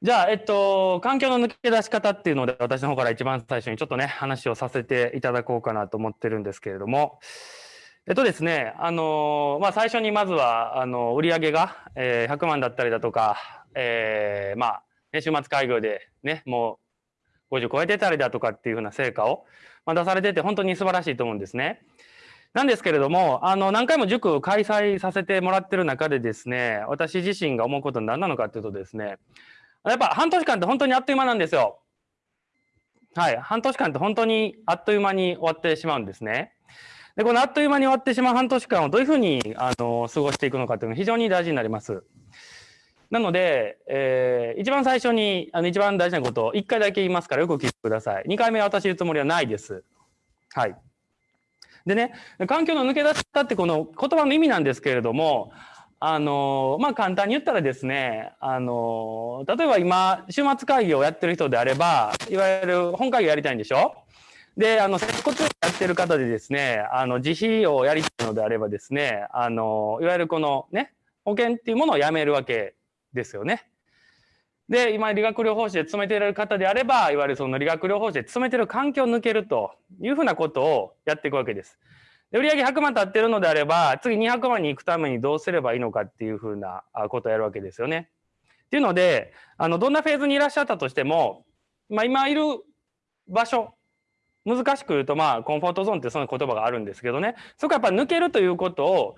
じゃあ、えっと、環境の抜け出し方っていうので、私の方から一番最初にちょっとね、話をさせていただこうかなと思ってるんですけれども、えっとですね、あの、まあ、最初にまずは、あの、売上が、えー、100万だったりだとか、えー、まあ、ね、週末開業でね、もう50超えてたりだとかっていうふうな成果を、まあ、出されてて、本当に素晴らしいと思うんですね。なんですけれども、あの、何回も塾を開催させてもらってる中でですね、私自身が思うことは何なのかっていうとですね、やっぱ半年間って本当にあっという間なんですよ。はい。半年間って本当にあっという間に終わってしまうんですね。で、このあっという間に終わってしまう半年間をどういうふうに、あの、過ごしていくのかっていうのが非常に大事になります。なので、えー、一番最初に、あの、一番大事なことを1回だけ言いますからよく聞いてください。2回目は私言うつもりはないです。はい。でね、環境の抜け出したってこの言葉の意味なんですけれども、あの、まあ、簡単に言ったらですね、あの、例えば今、週末会議をやってる人であれば、いわゆる本会議やりたいんでしょ？で、あの、接骨院やってる方でですね、あの、自費をやりたいのであればですね、あの、いわゆるこのね、保険っていうものをやめるわけですよね。で、今、理学療法士で勤めている方であれば、いわゆるその理学療法士で勤めている環境を抜けるというふうなことをやっていくわけです。で売上100万経ってるのであれば、次200万に行くためにどうすればいいのかっていうふうなことをやるわけですよね。っていうので、あの、どんなフェーズにいらっしゃったとしても、まあ今いる場所、難しく言うとまあコンフォートゾーンってその言葉があるんですけどね、そこはやっぱ抜けるということを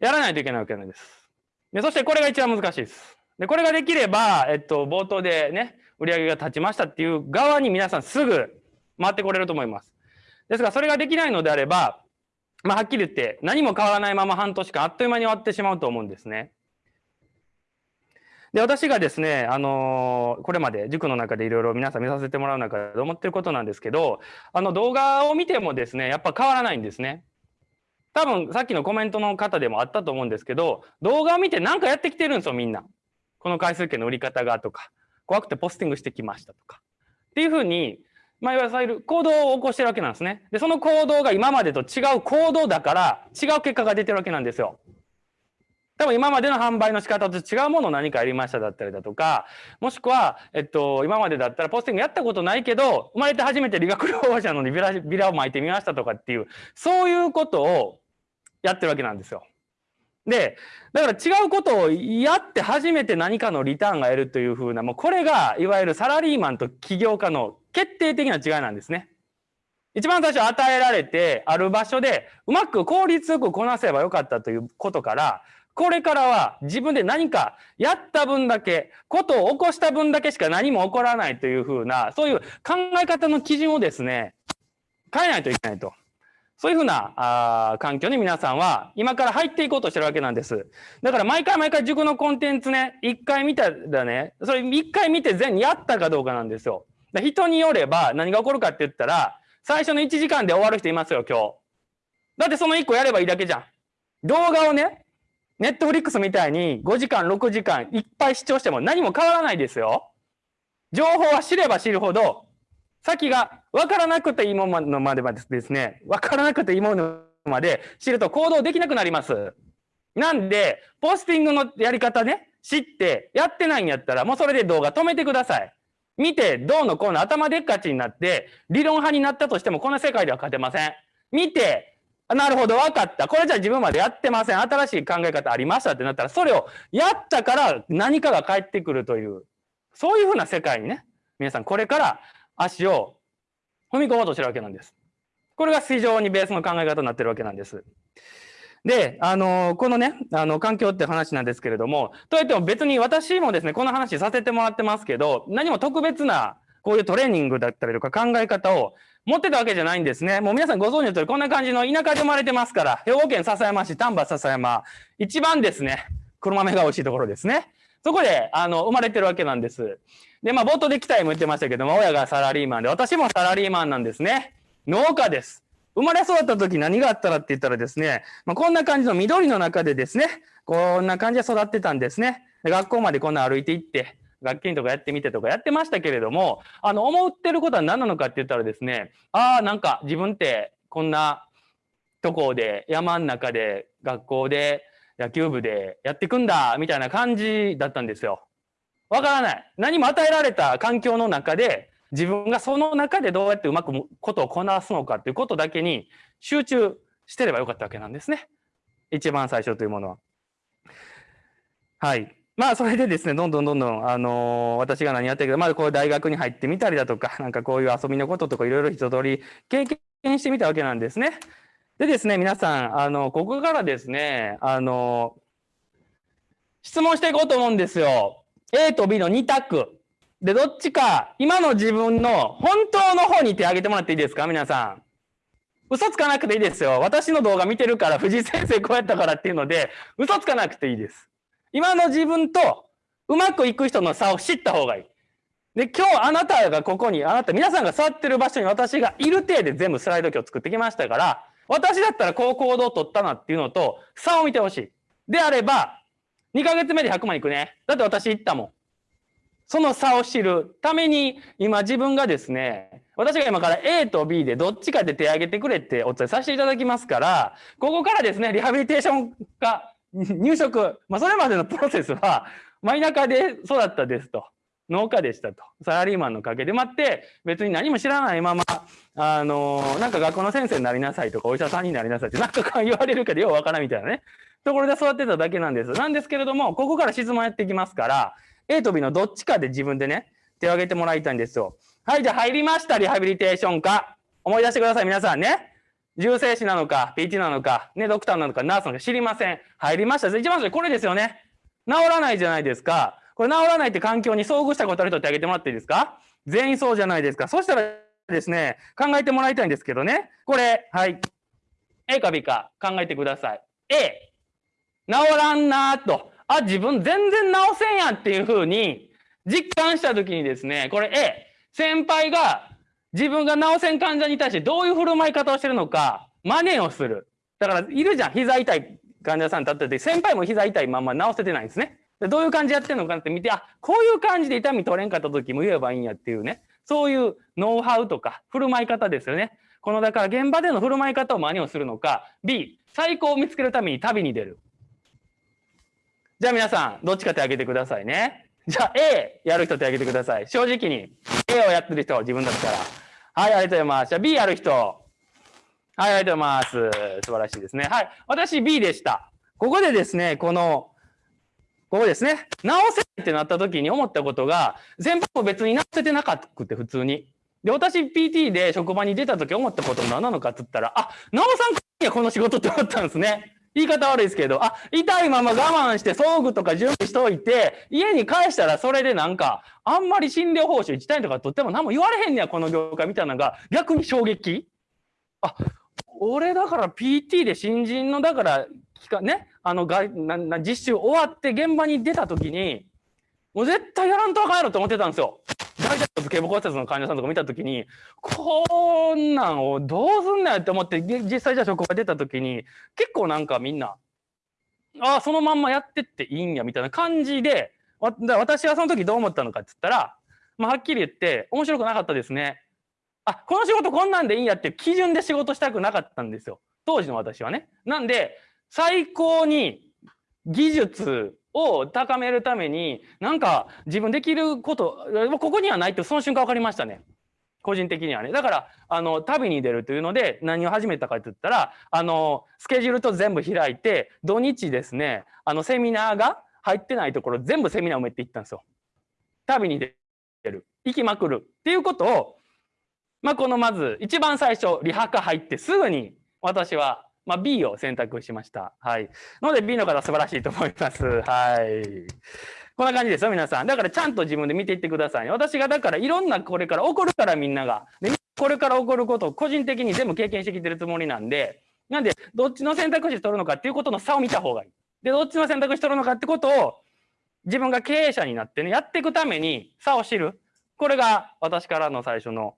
やらないといけないわけなんです。でそしてこれが一番難しいです。で、これができれば、えっと、冒頭でね、売り上げが立ちましたっていう側に皆さんすぐ回ってこれると思います。ですが、それができないのであれば、まあ、はっきり言って何も変わらないまま半年間あっという間に終わってしまうと思うんですね。で、私がですね、あのー、これまで塾の中でいろいろ皆さん見させてもらう中で思ってることなんですけど、あの動画を見てもですね、やっぱ変わらないんですね。多分さっきのコメントの方でもあったと思うんですけど、動画を見て何かやってきてるんですよ、みんな。この回数券の売り方がとか、怖くてポスティングしてきましたとか。っていうふうに、まあ、いわゆる行動を起こしてるわけなんですね。で、その行動が今までと違う行動だから、違う結果が出てるわけなんですよ。多分今までの販売の仕方と違うものを何かやりましただったりだとか、もしくは、えっと、今までだったらポスティングやったことないけど、生まれて初めて理学療法者のにビラビラを巻いてみましたとかっていう、そういうことをやってるわけなんですよ。で、だから違うことをやって初めて何かのリターンが得るというふうな、もうこれがいわゆるサラリーマンと起業家の決定的な違いなんですね。一番最初与えられてある場所でうまく効率よくこなせばよかったということから、これからは自分で何かやった分だけ、ことを起こした分だけしか何も起こらないというふうな、そういう考え方の基準をですね、変えないといけないと。そういうふうなあ環境に皆さんは今から入っていこうとしてるわけなんです。だから毎回毎回塾のコンテンツね、一回見たらね、それ一回見て全やったかどうかなんですよ。人によれば何が起こるかって言ったら、最初の1時間で終わる人いますよ、今日。だってその1個やればいいだけじゃん。動画をね、ネットフリックスみたいに5時間、6時間いっぱい視聴しても何も変わらないですよ。情報は知れば知るほど先が分からなくていいものまではですね、分からなくていいものまで知ると行動できなくなります。なんで、ポスティングのやり方ね、知ってやってないんやったら、もうそれで動画止めてください。見て、どうのこうの頭でっかちになって、理論派になったとしても、この世界では勝てません。見て、なるほど、分かった。これじゃ自分までやってません。新しい考え方ありましたってなったら、それをやったから何かが返ってくるという、そういうふうな世界にね、皆さんこれから足を踏み込もうとしてるわけなんです。これが非常にベースの考え方になってるわけなんです。で、あの、このね、あの、環境って話なんですけれども、といっても別に私もですね、この話させてもらってますけど、何も特別な、こういうトレーニングだったりとか考え方を持ってたわけじゃないんですね。もう皆さんご存知の通り、こんな感じの田舎で生まれてますから、兵庫県笹山市、丹波笹山、一番ですね、黒豆が美味しいところですね。そこで、あの、生まれてるわけなんです。で、まあ、冒頭で期待も言ってましたけども、親がサラリーマンで、私もサラリーマンなんですね。農家です。生まれ育った時何があったらって言ったらですね、まあ、こんな感じの緑の中でですね、こんな感じで育ってたんですね。学校までこんな歩いて行って、楽器とかやってみてとかやってましたけれども、あの、思ってることは何なのかって言ったらですね、ああ、なんか自分ってこんなとこで山ん中で学校で野球部でやっていくんだみたいな感じだったんですよ。わからない。何も与えられた環境の中で、自分がその中でどうやってうまくことをこなすのかっていうことだけに集中してればよかったわけなんですね。一番最初というものは。はい。まあ、それでですね、どんどんどんどん、あのー、私が何やってるか、まあ、こう大学に入ってみたりだとか、なんかこういう遊びのこととかいろいろ一通り経験してみたわけなんですね。でですね、皆さん、あの、ここからですね、あの、質問していこうと思うんですよ。A と B の2択。で、どっちか、今の自分の本当の方に手を挙げてもらっていいですか？皆さん。嘘つかなくていいですよ。私の動画見てるから、藤井先生こうやったからっていうので、嘘つかなくていいです。今の自分とうまくいく人の差を知った方がいい。で、今日あなたがここに、あなた、皆さんが座ってる場所に私がいる体で全部スライド今日作ってきましたから、私だったらこう行動を取ったなっていうのと、差を見てほしい。であれば、2ヶ月目で100万いくね。だって私言ったもん。その差を知るために、今自分がですね、私が今から A と B でどっちかで手を挙げてくれってお伝えさせていただきますから、ここからですね、リハビリテーションが入職、まあ、それまでのプロセスは、真田舎で育ったですと。農家でしたと。サラリーマンの陰で待って、別に何も知らないまま、あのー、なんか学校の先生になりなさいとか、お医者さんになりなさいって、なんか言われるけど、ようわからんみたいなね。ところで育ってただけなんです。なんですけれども、ここから質問やっていきますから、A と B のどっちかで自分でね、手を挙げてもらいたいんですよ。はい、じゃあ入りました、リハビリテーションか。思い出してください、皆さんね。重生師なのか、PT なのか、ね、ドクターなのか、ナースなのか知りません。入りました。一番最初これですよね。治らないじゃないですか。これ治らないって環境に遭遇したことある人ってあげてもらっていいですか？全員そうじゃないですか。そしたらですね、考えてもらいたいんですけどね。これ、はい。A か B か考えてください。A、治らんなーと。あ、自分全然治せんやっていうふうに実感したときにですね、これ A、先輩が自分が治せん患者に対してどういう振る舞い方をしてるのか、真似をする。だから、いるじゃん。膝痛い患者さん立ってて、先輩も膝痛いまま治せてないんですね。でどういう感じやってるのかなって見て、あ、こういう感じで痛み取れんかった時も言えばいいんやっていうね。そういうノウハウとか振る舞い方ですよね。このだから現場での振る舞い方を真似をするのか、B、最高を見つけるために旅に出る。じゃあ皆さん、どっちか手挙げてくださいね。じゃあ A やる人手挙げてください。正直に A をやってる人、自分だったら。はい、ありがとうございます。じゃあ B やる人。はい、ありがとうございます。素晴らしいですね。はい、私 B でした。ここでですね、この、ここですね、直せってなった時に思ったことが、全部別に直せてなかったくて、普通に。で、私 PT で職場に出た時思ったこと何なのかって言ったら、あ、直さんかいや、この仕事って思ったんですね。言い方悪いですけど、あ、痛いまま我慢して装具とか準備しといて、家に帰したらそれでなんか、あんまり診療報酬1単位とか取っても何も言われへんねや、この業界みたいなのが逆に衝撃。あ、俺だから PT で新人の、だから、ね、あのがな実習終わって現場に出た時に、もう絶対やらんとあかんやろと思ってたんですよ。大体頭頸部骨折の患者さんとか見た時にこんなんをどうすんなよって思って実際じゃあ職場出た時に結構なんかみんなああそのまんまやってっていいんやみたいな感じで私はその時どう思ったのかって言ったら、まあ、はっきり言って面白くなかったですね。あこの仕事こんなんでいいんやっていう基準で仕事したくなかったんですよ当時の私はね。なんで最高に技術を高めるためになんか自分できることここにはないってその瞬間分かりましたね。個人的にはね。だから、あの、旅に出るというので、何を始めたかって言ったら、あの、スケジュールと全部開いて、土日ですね、あの、セミナーが入ってないところ、全部セミナー埋めていったんですよ。旅に出る。行きまくる。っていうことを、まあ、このまず、一番最初、リハカ入ってすぐに、私はまあ、B を選択しました。はい。ので B の方素晴らしいと思います。はい。こんな感じですよ、皆さん。だからちゃんと自分で見ていってください、ね。私がだからいろんなこれから起こるからみんなが。でこれから起こることを個人的に全部経験してきてるつもりなんで、なんで、どっちの選択肢取るのかっていうことの差を見た方がいい。で、どっちの選択肢取るのかってことを、自分が経営者になってね、やっていくために差を知る。これが私からの最初の、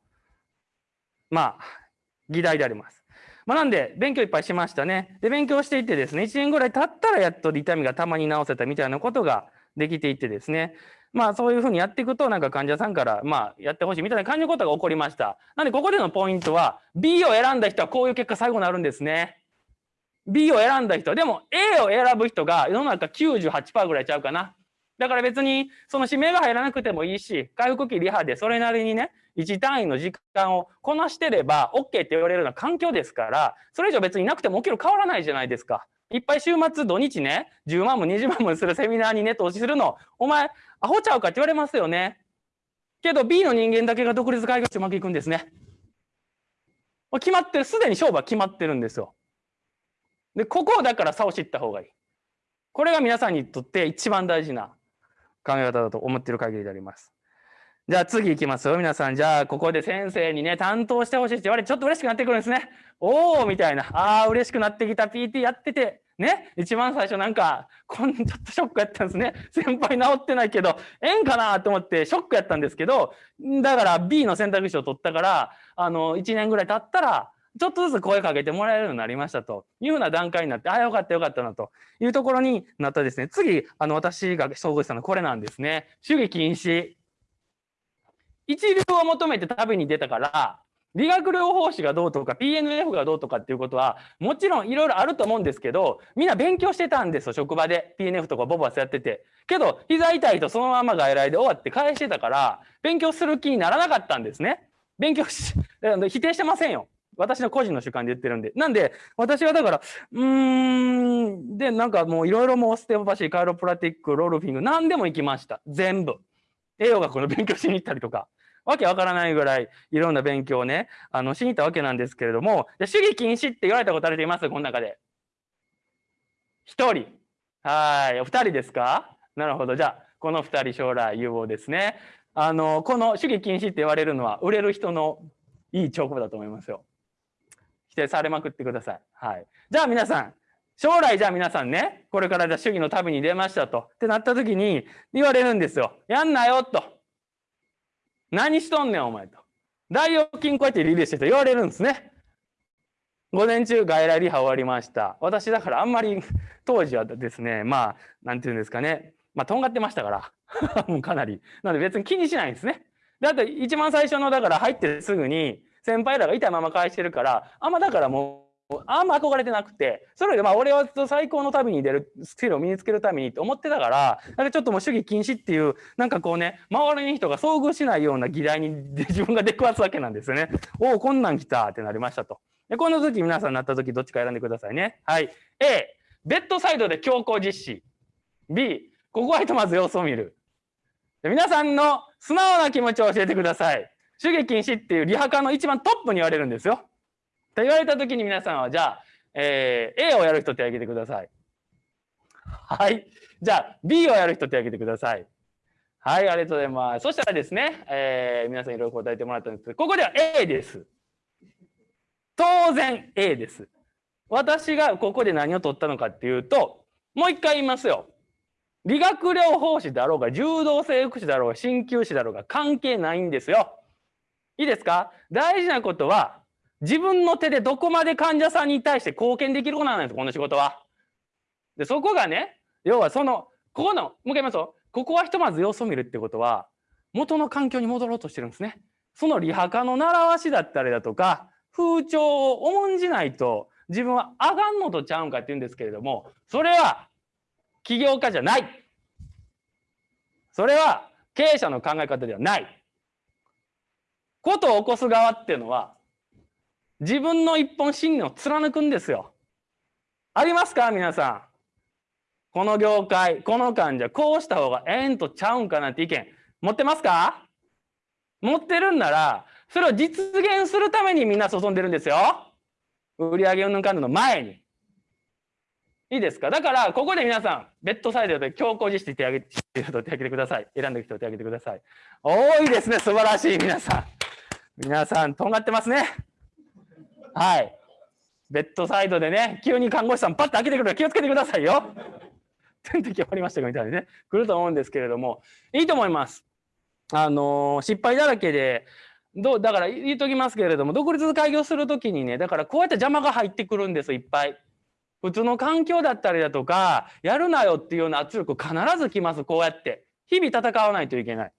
まあ、議題であります。まあ、なんで、勉強いっぱいしましたね。で、勉強していってですね、1年ぐらい経ったらやっと痛みがたまに治せたみたいなことができていってですね、まあそういうふうにやっていくと、なんか患者さんから、まあやってほしいみたいな感じのことが起こりました。なんでここでのポイントは、B を選んだ人はこういう結果最後になるんですね。B を選んだ人、でも A を選ぶ人が世の中98%ぐらいちゃうかな。だから別にその指名が入らなくてもいいし、回復期リハでそれなりにね、1単位の時間をこなしてれば OK って言われるような環境ですから、それ以上別にいなくても起きる変わらないじゃないですか。いっぱい週末土日ね、10万も20万もするセミナーにね、投資するの、お前、アホちゃうかって言われますよね。けど B の人間だけが独立開業してうまくいくんですね。決まってる、すでに勝負は決まってるんですよ。で、ここをだから差を知った方がいい。これが皆さんにとって一番大事な考え方だと思っている限りであります。じゃあ次行きますよ。皆さん、じゃあここで先生にね、担当してほしいって言われてちょっと嬉しくなってくるんですね。おーみたいな。ああ、嬉しくなってきた PT やってて、ね、一番最初なんか、こんちょっとショックやったんですね。先輩治ってないけど、ええんかなと思ってショックやったんですけど、だから B の選択肢を取ったから、あの、1年ぐらい経ったら、ちょっとずつ声かけてもらえるようになりましたというふうな段階になって、ああ、よかったよかったなというところになったですね。次、あの、私が遭遇したのはこれなんですね。主義禁止。一流を求めて旅に出たから、理学療法士がどうとか PNF がどうとかっていうことはもちろんいろいろあると思うんですけどみんな勉強してたんですよ職場で。PNF とかボバスやってて。けど膝痛いとそのまま外来で終わって返してたから勉強する気にならなかったんですね。勉強し 否定してませんよ。私の個人の主観で言ってるんで。なんで私はだからうーんでなんかもういろいろもうステオパシーカイロプラティックロールフィング何でも行きました。全部。栄養学の勉強しに行ったりとか。わけわからないぐらいいろんな勉強をね、あの、しに行ったわけなんですけれども、主義禁止って言われたことある人いますこの中で。一人。はい。お二人ですか？なるほど。じゃあ、この二人将来有望ですね。あの、この主義禁止って言われるのは、売れる人のいい兆候だと思いますよ。否定されまくってください。はい。じゃあ皆さん、将来じゃあ皆さんね、これからじゃ主義の旅に出ましたと。ってなった時に言われるんですよ。やんなよと。何しとんねん、お前と。大腰筋こうやってリリースしてと言われるんですね。午前中外来リハ終わりました。私だからあんまり当時はですね、まあ、なんていうんですかね、まあ、とんがってましたから、もうかなり。なので別に気にしないんですね。で、あと一番最初の、だから入ってすぐに、先輩らがいたまま返してるから、あんまだからもう、あんま憧れてなくて、それでまあ俺は最高の旅に出るスキルを身につけるためにって思ってたから、なんかちょっともう主義禁止っていう、なんかこうね、周りの人が遭遇しないような議題に自分が出くわすわけなんですよね。おお、こんなん来たってなりましたと。で、この時皆さんなった時どっちか選んでくださいね。はい。A、ベッドサイドで強行実施。B、ここはひとまず様子を見る。で皆さんの素直な気持ちを教えてください。主義禁止っていうリハカの一番トップに言われるんですよ。と言われた時に皆さんはじゃあ、えー、A をやる人手を挙げてください。はい。じゃあ B をやる人手を挙げてください。はい、ありがとうございます。そしたらですね、えー、皆さんいろいろ答えてもらったんですけど、ここでは A です。当然 A です。私がここで何を取ったのかっていうと、もう一回言いますよ。理学療法士だろうが、柔道整復師だろうが、鍼灸師だろうが関係ないんですよ。いいですか？大事なことは、自分の手でどこまで患者さんに対して貢献できることなんですこの仕事は。でそこがね要はそのここのもう一回言いますよここはひとまず様子を見るってことは元の環境に戻ろうとしてるんですね。そのリハカの習わしだったりだとか風潮を重んじないと自分はあがんのとちゃうんかって言うんですけれどもそれは起業家じゃないそれは経営者の考え方ではないことを起こす側っていうのは自分の一本信念を貫くんですよ。ありますか？皆さん。この業界、この患者、こうした方がええんとちゃうんかなって意見、持ってますか？持ってるんなら、それを実現するためにみんな注んでるんですよ。売上うんぬんかぬの前に。いいですか？だから、ここで皆さん、ベッドサイドで強行実施手挙げて手挙げてください。選んでる人手挙げてください。多いですね。素晴らしい。皆さん。皆さん、とんがってますね。はい。ベッドサイドでね、急に看護師さんパッと開けてくるから気をつけてくださいよ。点滴終わりましたかみたいにね、来ると思うんですけれども、いいと思います。あのー、失敗だらけで、どうだから言っときますけれども、独立開業するときにね、だからこうやって邪魔が入ってくるんです、いっぱい。普通の環境だったりだとか、やるなよっていうような圧力必ず来ます、こうやって。日々戦わないといけない。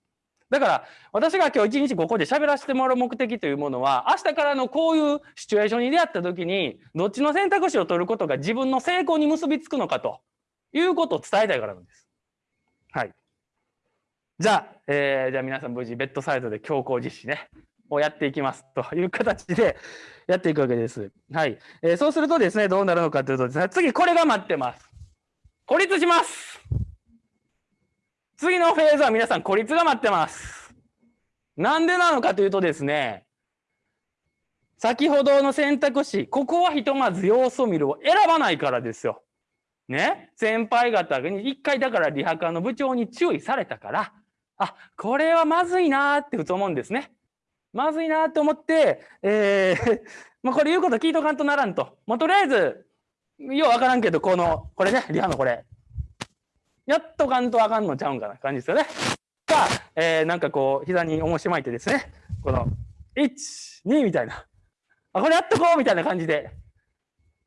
だから私が今日一日ここで喋らせてもらう目的というものは明日からのこういうシチュエーションに出会った時にどっちの選択肢を取ることが自分の成功に結びつくのかということを伝えたいからなんです。はい。じゃあ、えー、じゃあ皆さん無事ベッドサイドで強行実施ね、をやっていきますという形でやっていくわけです。はい。えー、そうするとですね、どうなるのかというと、次これが待ってます。孤立します次のフェーズは皆さん孤立が待ってます。なんでなのかというとですね、先ほどの選択肢、ここはひとまず様子を見るを選ばないからですよ。ね、先輩方に一回だからリハカの部長に注意されたから、あ、これはまずいなってふと思うんですね。まずいなって思って、えー、まあこれ言うこと聞いとかんとならんと。もうとりあえず、ようわからんけど、この、これね、リハのこれ。やっとかんとあかんのちゃうんかな感じですよね。か、えー、なんかこう、膝に重し巻いてですね、この、1、2みたいな。あ、これやっとこうみたいな感じで。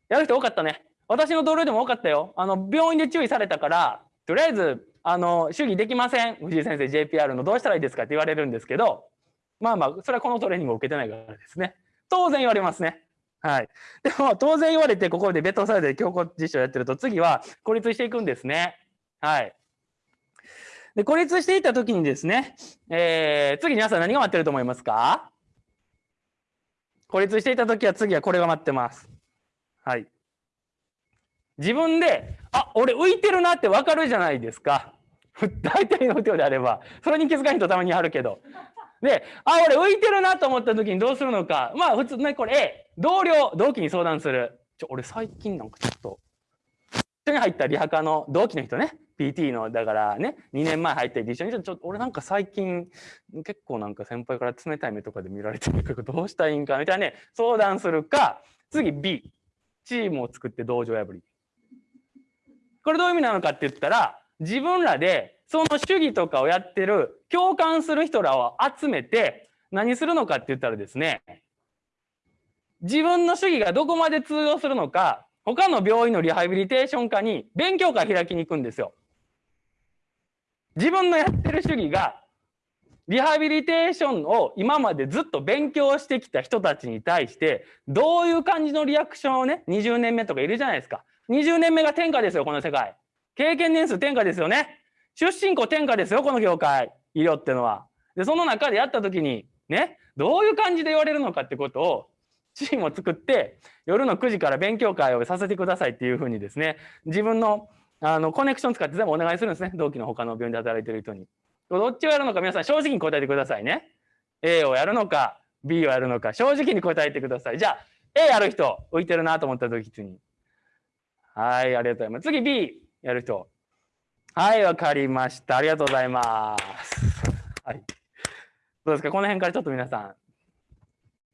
やる人多かったね。私の同僚でも多かったよ。あの、病院で注意されたから、とりあえず、あの、主義できません。藤井先生、JPR のどうしたらいいですかって言われるんですけど、まあまあ、それはこのトレーニングを受けてないからですね。当然言われますね。はい。でも、当然言われて、ここでベッドサイドで強行実証やってると、次は孤立していくんですね。はい。で、孤立していったときにですね、えー、次皆さん何が待ってると思いますか？孤立していたときは次はこれが待ってます。はい。自分で、あ、俺浮いてるなってわかるじゃないですか。大体の人であれば。それに気づかない人たまにあるけど。で、あ、俺浮いてるなと思った時にどうするのか。まあ普通ね、これ A、同僚、同期に相談する。ちょ、俺最近なんかちょっと、一緒に入ったリハカの同期の人ね。PT の、だからね、2年前入って一緒に、ちょっと俺なんか最近、結構なんか先輩から冷たい目とかで見られてるけど、どうしたらいいんかみたいなね、相談するか、次 B、チームを作って道場破り。これどういう意味なのかって言ったら、自分らでその主義とかをやってる、共感する人らを集めて、何するのかって言ったらですね、自分の主義がどこまで通用するのか、他の病院のリハビリテーション科に勉強会開きに行くんですよ。自分のやってる主義が、リハビリテーションを今までずっと勉強してきた人たちに対して、どういう感じのリアクションをね、20年目とかいるじゃないですか。20年目が天下ですよ、この世界。経験年数天下ですよね。出身校天下ですよ、この業界。医療ってのは。で、その中でやった時に、ね、どういう感じで言われるのかってことを、チームを作って、夜の9時から勉強会をさせてくださいっていうふうにですね、自分のあのコネクション使って全部お願いするんですね。同期の他の病院で働いてる人に。どっちをやるのか皆さん正直に答えてくださいね。A をやるのか、B をやるのか、正直に答えてください。じゃあ、A やる人、浮いてるなと思った時に、はい、ありがとうございます。次 B やる人。はい、わかりました。ありがとうございます。はい。どうですか？この辺からちょっと皆さ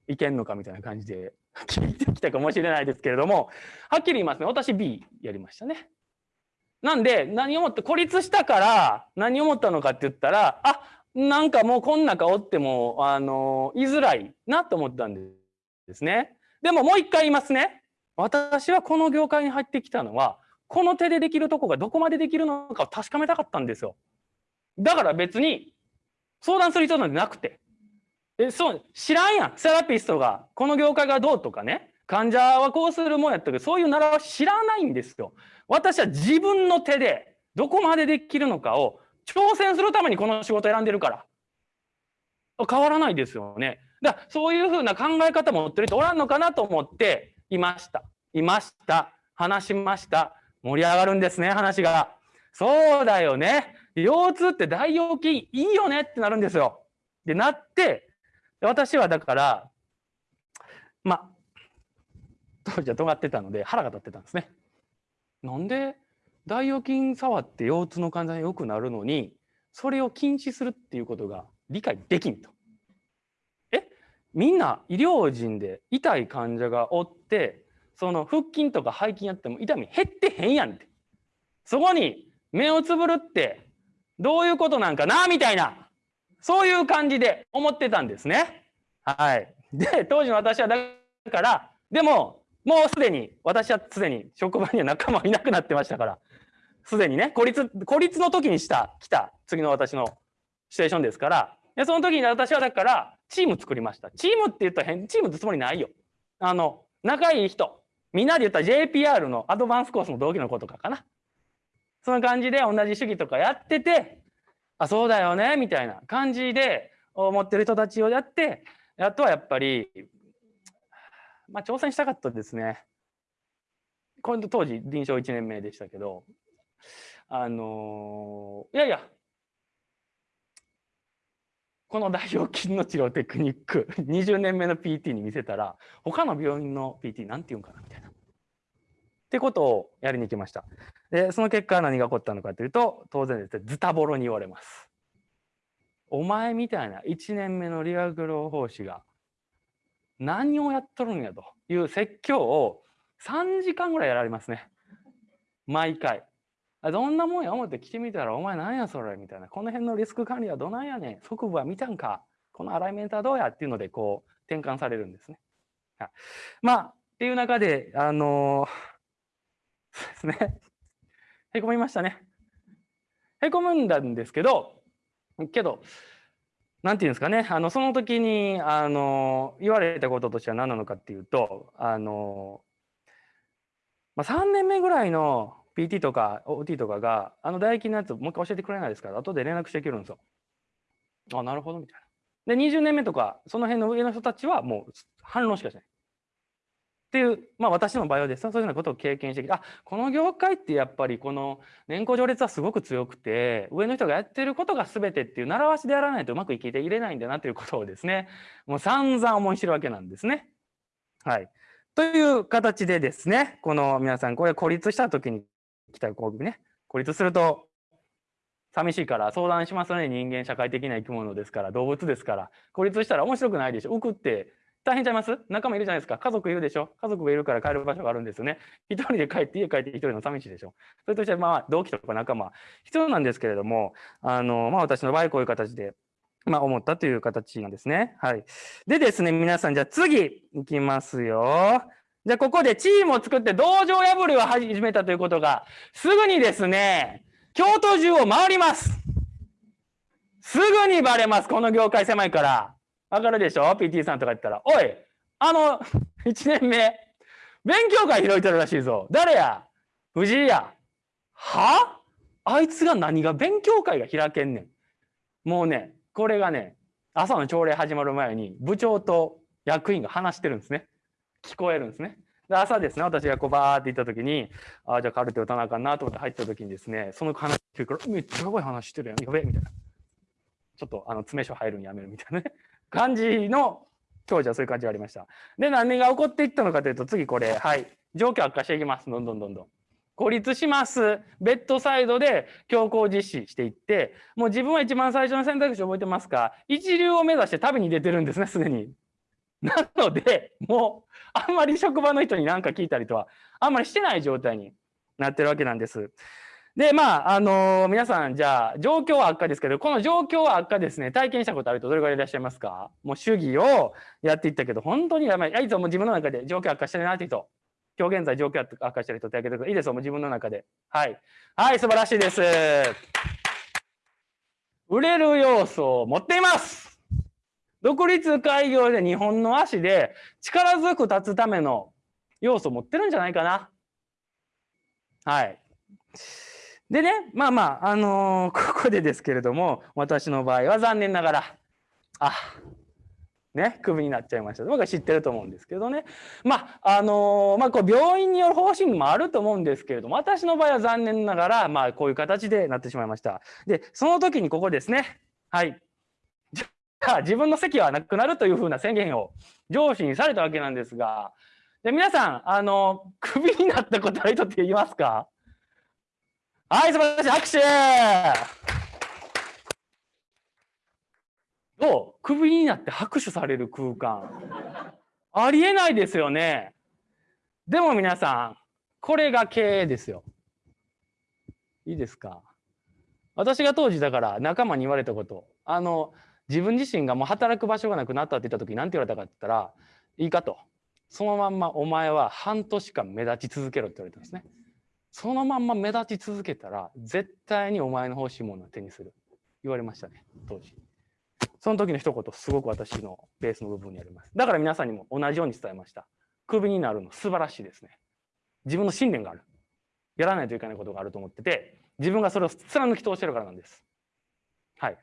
ん、いけんのかみたいな感じで聞いてきたかもしれないですけれども、はっきり言いますね。私 B やりましたね。なんで、何をもって、孤立したから何を思ったのかって言ったら、あ、なんかもうこん中おっても、あの、居づらいなと思ったんですね。でももう一回言いますね。私はこの業界に入ってきたのは、この手でできるとこがどこまでできるのかを確かめたかったんですよ。だから別に相談する人なんてなくて。え、そう、知らんやん。セラピストが、この業界がどうとかね。患者はこうするもんやったけど、そういう習わし知らないんですよ。私は自分の手でどこまでできるのかを挑戦するためにこの仕事選んでるから。変わらないですよね。だからそういうふうな考え方持ってる人おらんのかなと思っていました。いました。話しました。盛り上がるんですね、話が。そうだよね。腰痛って大腰筋いいよねってなるんですよ。で、なって、私はだから、ま当時は尖ってたので腹が立ってたんですね。なんで大腰筋触って腰痛の患者が良くなるのに、それを禁止するっていうことが理解できんと。え？みんな医療人で痛い患者がおって、その腹筋とか背筋やっても痛み減ってへんやんって。そこに目をつぶるってどういうことなんかなみたいな、そういう感じで思ってたんですね。はい。で、当時の私はだから、でも、もうすでに、私はすでに職場には仲間いなくなってましたから、すでにね、孤立、孤立の時にした、来た、次の私のシチュエーションですから、でその時に私はだから、チーム作りました。チームって言ったら変、チームってつもりないよ。あの、仲いい人、みんなで言ったら JPR のアドバンスコースの同期の子とかかな。そんな感じで同じ主義とかやってて、あそうだよねみたいな感じで思ってる人たちをやってあとはやっぱりまあ挑戦したかったですね。これ当時臨床1年目でしたけどあの、いやいやこの大腰筋の治療テクニック 20年目の PT に見せたら他の病院の PT なんて言うんかなみたいな。ってことをやりに行きました。でその結果何が起こったのかというと当然ですねズタボロに言われます。お前みたいな1年目の理学療法士が何をやっとるんやという説教を3時間ぐらいやられますね。毎回。どんなもんや思って来てみたら、お前何やそれみたいな。この辺のリスク管理はどないやねん。側部は見たんか。このアライメントはどうやっていうので、こう、転換されるんですね。はい、まあ、っていう中で、あのー、そうですね。へこみましたね。へこむんだんですけど、けど、なんていうんですかね、あのその時にあの言われたこととしては何なのかっていうと、あのまあ、3年目ぐらいの PT とか OT とかが、あの唾液のやつもう一回教えてくれないですか？ら、後で連絡していけるんですよ。あ、なるほど、みたいな。で、20年目とか、その辺の上の人たちはもう反論しかしない。っていう、まあ私の場合はですねそういうようなことを経験してきて、あ、この業界ってやっぱりこの年功序列はすごく強くて、上の人がやってることが全てっていう習わしでやらないとうまく生きていれないんだなということをですね、もう散々思い知るわけなんですね。はい。という形でですね、この皆さん、これ孤立した時に来たこうね、孤立すると寂しいから相談しますね、人間社会的な生き物ですから、動物ですから、孤立したら面白くないでしょ。浮くって大変ちゃいます？仲間いるじゃないですか。家族いるでしょ？家族がいるから帰る場所があるんですよね。一人で帰って家帰って一人の寂しいでしょそれとしてまあ同期とか仲間必要なんですけれども、あの、まあ私の場合こういう形で、まあ思ったという形なんですね。はい。でですね、皆さんじゃあ次いきますよ。じゃあここでチームを作って道場破りを始めたということが、すぐにですね、京都中を回ります。すぐにバレます。この業界狭いから。わかるでしょ ?PT さんとか言ったら、おい、あの、1年目、勉強会開いてるらしいぞ。誰や？藤井や。は？あいつが何が勉強会が開けんねん。もうね、これがね、朝の朝礼始まる前に部長と役員が話してるんですね。聞こえるんですね。で朝ですね、私がこうバーって行った時に、ああ、じゃあカルテ打たなあかんなと思って入った時にですね、その話聞くから、めっちゃすごい話してるやん、やべえみたいな。ちょっとあの詰め所入るのやめるみたいなね。感じの当時はそういう感じがありました。で、何が起こっていったのかというと、次これ、はい、状況悪化していきます。どんどんどんどん。孤立します。ベッドサイドで強行実施していって、もう自分は一番最初の選択肢覚えてますか？一流を目指して旅に出てるんですね、すでに。なので、もう、あんまり職場の人に何か聞いたりとは、あんまりしてない状態になってるわけなんです。で、まあ、あのー、皆さん、じゃあ、状況は悪化ですけど、この状況は悪化ですね、体験したことある人、どれぐらいいらっしゃいますか？もう主義をやっていったけど、本当にやばい。いつも自分の中で状況悪化してるなって人。今日現在状況悪化してる人手挙げてください。いいですよ、もう自分の中で。はい。はい、素晴らしいです。売れる要素を持っています。独立開業で日本の足で力強く立つための要素を持ってるんじゃないかな。はい。でね、まあまあ、あのー、ここでですけれども、私の場合は残念ながら、あ、ね、クビになっちゃいました。僕は知ってると思うんですけどね。まあ、あのー、まあ、こう病院による方針もあると思うんですけれども、私の場合は残念ながら、まあ、こういう形でなってしまいました。で、その時にここですね。はい。じゃあ、自分の席はなくなるというふうな宣言を上司にされたわけなんですが、で皆さん、あの、クビになったことある人って言いますか？はい、素晴らしい。拍手どう？クビになって拍手される空間。ありえないですよね。でも皆さん、これが経営ですよ。いいですか？私が当時だから仲間に言われたこと。あの、自分自身がもう働く場所がなくなったって言った時何て言われたかって言ったら、いいかと。そのまんまお前は半年間目立ち続けろって言われたんですね。そのまんま目立ち続けたら絶対にお前の欲しいものを手にする。言われましたね当時。その時の一言すごく私のベースの部分にあります。だから皆さんにも同じように伝えました。クビになるの素晴らしいですね。自分の信念がある。やらないといけないことがあると思ってて自分がそれを貫き通してるからなんです。はい。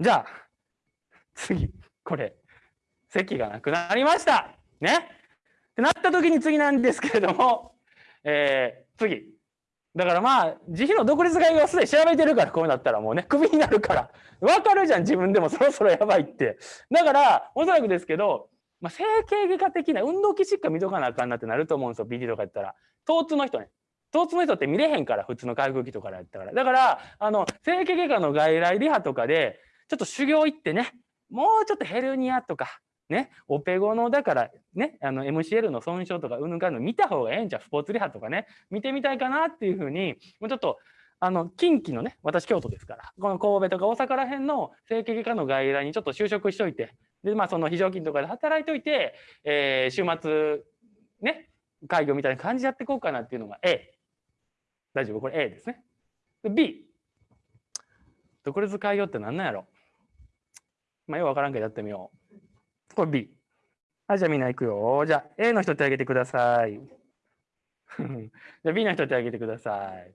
じゃあ、次、これ、席がなくなりました。ね？ってなった時に次なんですけれども、えー、次。だからまあ、自費の独立会議はすでに調べてるから、こうなったらもうね、クビになるから。わかるじゃん、自分でもそろそろやばいって。だから、おそらくですけど、まあ、整形外科的な運動器疾患見とかなあかんなってなると思うんですよ、BD とかやったら。疼痛の人ね。疼痛の人って見れへんから、普通の回復器とかやったから。だから、あの、整形外科の外来リハとかで、ちょっと修行行ってね、もうちょっとヘルニアとか、ね、オペ後の、だからね、あの MCL の損傷とか、うぬかんの見た方がええんちゃう、スポーツリハとかね、見てみたいかなっていうふうに、もうちょっと、あの、近畿のね、私京都ですから、この神戸とか大阪ら辺の整形外科の外来にちょっと就職しといて、で、まあその非常勤とかで働いといて、えー、週末、ね、会議みたいな感じでやっていこうかなっていうのが A。大丈夫？これ A ですね。B。独立開業って何なんやろ？まあ、よくわからんけどやってみよう。これ B。はい、じゃあみんな行くよ。じゃあ A の人手挙げてください。じゃあ B の人手挙げてください。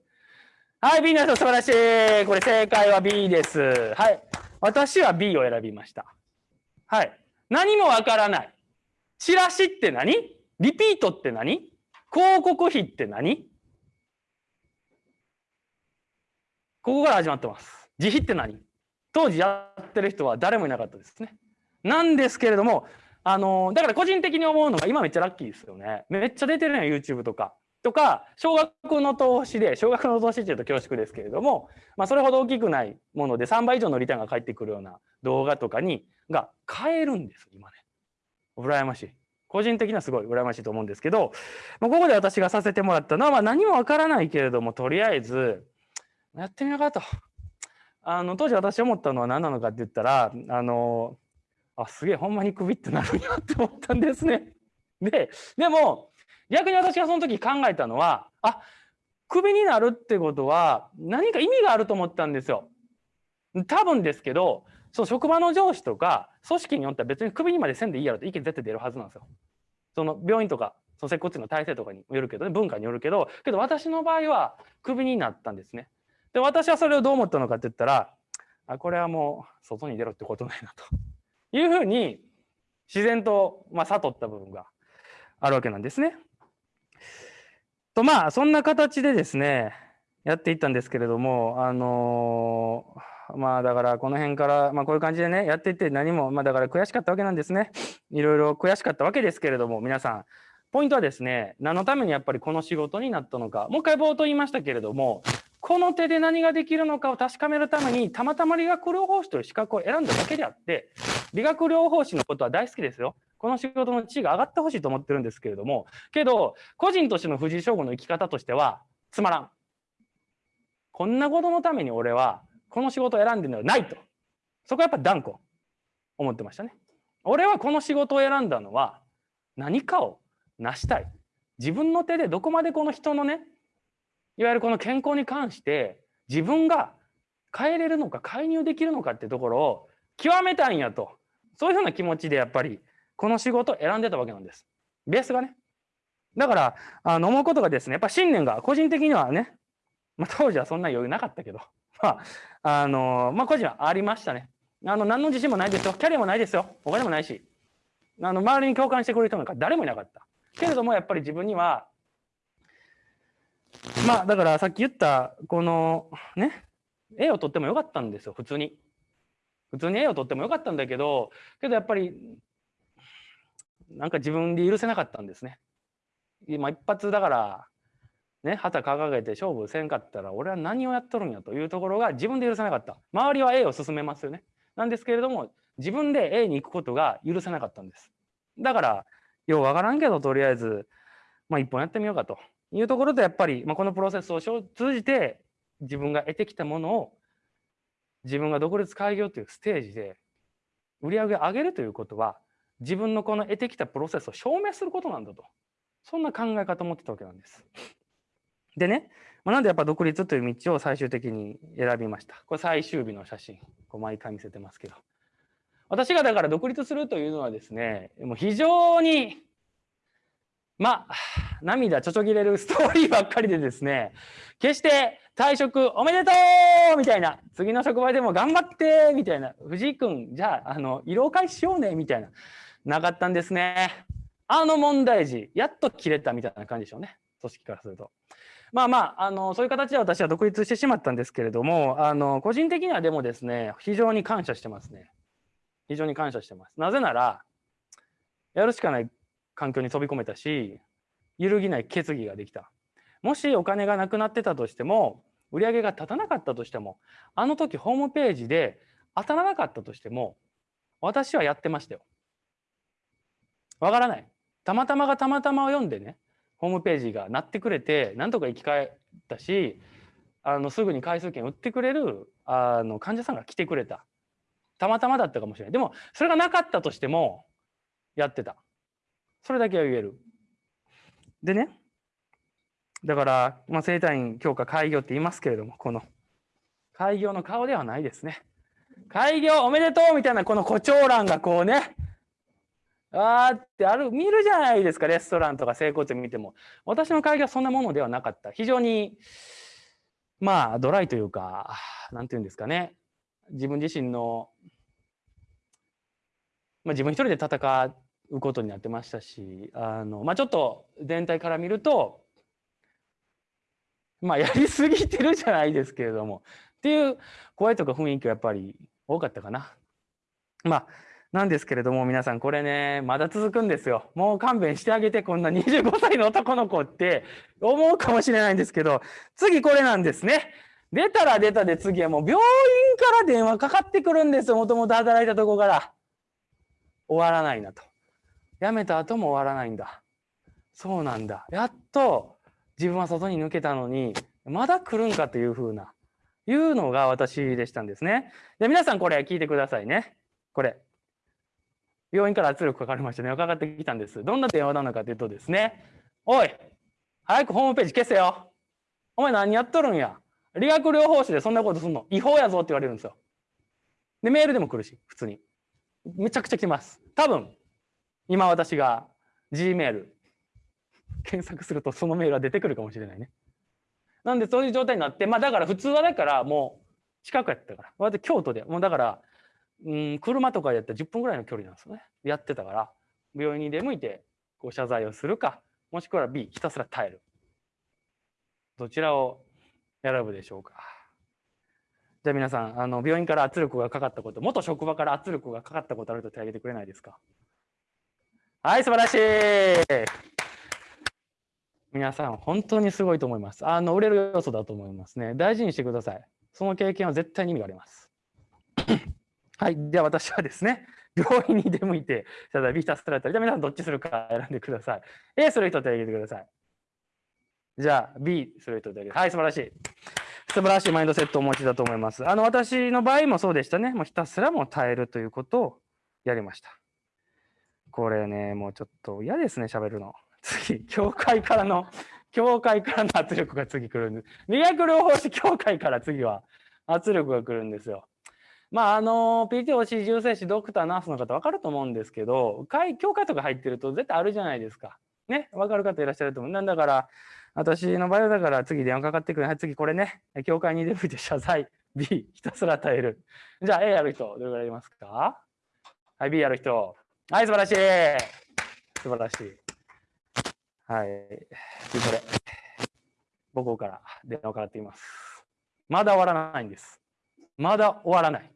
はい、B の人素晴らしい。これ正解は B です。はい。私は B を選びました。はい。何もわからない。チラシって何？リピートって何？広告費って何？ここから始まってます。自費って何？当時やってる人は誰もいなかったですね。なんですけれども、あのだから個人的に思うのが今めっちゃラッキーですよね。めっちゃ出てるのよ YouTube とか。とか少額の投資で少額の投資っていうと恐縮ですけれども、まあ、それほど大きくないもので3倍以上のリターンが返ってくるような動画とかにが買えるんです今ね。羨ましい。個人的にはすごい羨ましいと思うんですけど、まあ、ここで私がさせてもらったのは、まあ、何もわからないけれどもとりあえずやってみようかと。あの当時私思ったのは何なのかって言ったらあのあすげえほんまにクビってなるんやって思ったんですね。ででも逆に私がその時考えたのはあクビになるってことは何か意味があると思ったんですよ。多分ですけどその職場の上司とか組織によっては別にクビにまでせんでいいやろって意見絶対出るはずなんですよ。その病院とかその接骨院の体制とかによるけどね文化によるけどけど私の場合はクビになったんですね。で、私はそれをどう思ったのかって言ったら、あこれはもう外に出ろってことないなというふうに自然と、まあ、悟った部分があるわけなんですね。とまあそんな形でですねやっていったんですけれどもあのー、まあだからこの辺から、まあ、こういう感じでねやっていって何もまあだから悔しかったわけなんですねいろいろ悔しかったわけですけれども皆さんポイントはですね何のためにやっぱりこの仕事になったのかもう一回冒頭言いましたけれどもこの手で何ができるのかを確かめるためにたまたま理学療法士という資格を選んだだけであって理学療法士のことは大好きですよ。この仕事の地位が上がってほしいと思ってるんですけれどもけど個人としての藤井翔吾の生き方としてはつまらん。こんなことのために俺はこの仕事を選んでるのはないとそこはやっぱ断固思ってましたね。俺はこの仕事を選んだのは何かを成したい。自分の手でどこまでこの人のねいわゆるこの健康に関して自分が変えれるのか介入できるのかってところを極めたいんやと。そういうふうな気持ちでやっぱりこの仕事を選んでたわけなんです。ベースがね。だからあの思うことがですねやっぱ信念が個人的にはね、まあ、当時はそんな余裕なかったけど。まああのまあ個人はありましたね。あの何の自信もないですよ。キャリアもないですよ。お金もないし。あの周りに共感してくれる人なんか誰もいなかった。けれどもやっぱり自分にはまあだからさっき言ったこのね絵を撮ってもよかったんですよ普通に。普通に絵を撮ってもよかったんだけどけどやっぱりなんか自分で許せなかったんですね。今一発だからね旗掲げて勝負せんかったら俺は何をやっとるんやというところが自分で許せなかった。周りは A を進めますよね。なんですけれども自分で A に行くことが許せなかったんです。だからようわからんけどとりあえずまあ一本やってみようかというところでやっぱり、まあ、このプロセスを通じて自分が得てきたものを自分が独立開業というステージで売り上げを上げるということは自分のこの得てきたプロセスを証明することなんだとそんな考え方を持ってたわけなんです。でね、まあ、なんでやっぱ独立という道を最終的に選びました。これ最終日の写真、こう毎回見せてますけど。私がだから独立するというのはですね、もう非常にまあ、涙ちょちょぎれる ストーリーばっかりでですね、決して退職おめでとうみたいな。次の職場でも頑張ってみたいな。藤井君、じゃあ、あの、色を返しようねみたいな。なかったんですね。あの問題児、やっと切れたみたいな感じでしょうね。組織からすると。まあまあ、あの、そういう形で私は独立してしまったんですけれども、あの、個人的にはでもですね、非常に感謝してますね。非常に感謝してます。なぜなら、やるしかない環境に飛び込めたし、揺るぎない決議ができた。もしお金がなくなってたとしても、売り上げが立たなかったとしても、あの時ホームページで当たらなかったとしても、私はやってましたよ。わからない。たまたまがたまたまを読んでね、ホームページが鳴ってくれて、なんとか生き返ったし、あのすぐに回数券売ってくれるあの患者さんが来てくれた。たまたまだったかもしれない。でも、それがなかったとしても、やってた。それだけは言える。でね、だから、まあ、生体院強化開業って言いますけれども、この開業の顔ではないですね。開業おめでとうみたいなこの誇張欄がこうね、あーってある、見るじゃないですか、レストランとか整骨院見ても。私の会議はそんなものではなかった。非常に、まあ、ドライというか、なんていうんですかね。自分自身の、まあ、自分一人で戦うことになってましたし、あの、まあ、ちょっと全体から見ると、まあ、やりすぎてるじゃないですけれども、っていう声とか雰囲気はやっぱり多かったかな。まあ、なんですけれども、皆さん、これね、まだ続くんですよ。もう勘弁してあげて、こんな25歳の男の子って思うかもしれないんですけど、次これなんですね。出たら出たで次はもう病院から電話かかってくるんですよ。もともと働いたとこから。終わらないなと。辞めた後も終わらないんだ。そうなんだ。やっと自分は外に抜けたのに、まだ来るんかというふうな、いうのが私でしたんですね。で、皆さんこれ聞いてくださいね。これ。病院から圧力かかりましたね。かかってきたんです。どんな電話なのかというとですね、おい、早くホームページ消せよ。お前何やっとるんや？理学療法士でそんなことすんの？違法やぞって言われるんですよ。で、メールでも来るし、普通に。めちゃくちゃ来ます。多分、今私が Gmail 検索するとそのメールは出てくるかもしれないね。なんでそういう状態になって、まあだから普通はだからもう近くやったから。私京都で、もうだからうん、車とかやったら10分ぐらいの距離なんですよね。やってたから、病院に出向いてご謝罪をするか、もしくは B、ひたすら耐える。どちらを選ぶでしょうか。じゃあ皆さん、あの病院から圧力がかかったこと、元職場から圧力がかかったことあると手挙げてくれないですか？はい、素晴らしい皆さん、本当にすごいと思います。あの、売れる要素だと思いますね。大事にしてください。その経験は絶対に意味があります。はい。では私はですね、病院に出向いて、謝罪 B ひたすらったり、じゃあ皆さんどっちするか選んでください。A する人手を挙げてください。じゃあ B する人手を挙げて。はい、素晴らしい。素晴らしいマインドセットをお持ちだと思います。あの、私の場合もそうでしたね。もうひたすらも耐えるということをやりました。これね、もうちょっと嫌ですね、喋るの。次、教会からの、教会からの圧力が次来るんです。理学療法士協会から次は圧力が来るんですよ。まあ、あの、PTOC、重生師、ドクター、ナースの方分かると思うんですけど、会、教会とか入ってると絶対あるじゃないですか。ね、分かる方いらっしゃると思う。なんだから、私の場合はだから次電話かかってくる。はい、次これね、教会に出向いて謝罪。B、ひたすら耐える。じゃあ A やる人、どれぐらいいますか？はい、B やる人。はい、素晴らしい。素晴らしい。はい。次これ、母校から電話かかっています。まだ終わらないんです。まだ終わらない。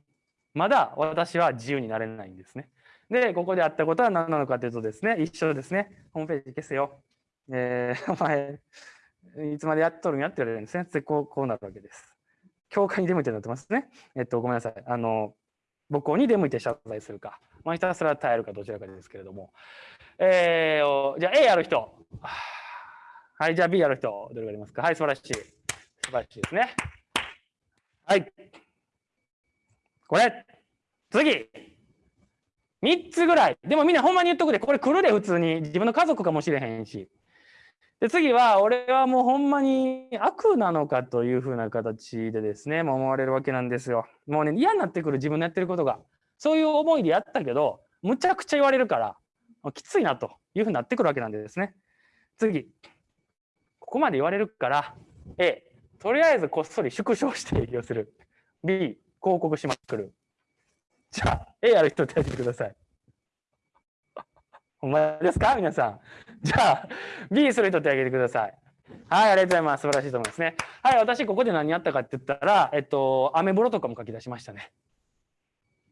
まだ私は自由になれないんですね。で、ここであったことは何なのかというとですね、一緒ですね。ホームページ消せよ。えー、お前、いつまでやっとるんや？って言われるんですね。で、こう、こうなるわけです。教会に出向いてなってますね。えっと、ごめんなさい。あの、母校に出向いて謝罪するか、まあ、ひたすら耐えるかどちらかですけれども。えー、じゃあ A やる人。はい、じゃあ B やる人。どれがありますか？はい、素晴らしい。素晴らしいですね。はい。これ。次。3つぐらい。でもみんなほんまに言っとくで、これ来るで普通に。自分の家族かもしれへんし。で次は、俺はもうほんまに悪なのかというふうな形でですね、もう思われるわけなんですよ。もうね、嫌になってくる自分のやってることが。そういう思いでやったけど、むちゃくちゃ言われるから、きついなというふうになってくるわけなんですね。次。ここまで言われるから、A、とりあえずこっそり縮小して営業する。B、広告しまくる。じゃあ、A やる人手挙げてください。お前ですか？皆さん。じゃあ、B する人手挙げてください。はい、ありがとうございます。素晴らしいと思いますね。はい、私、ここで何やったかって言ったら、えっと、アメブロとかも書き出しましたね。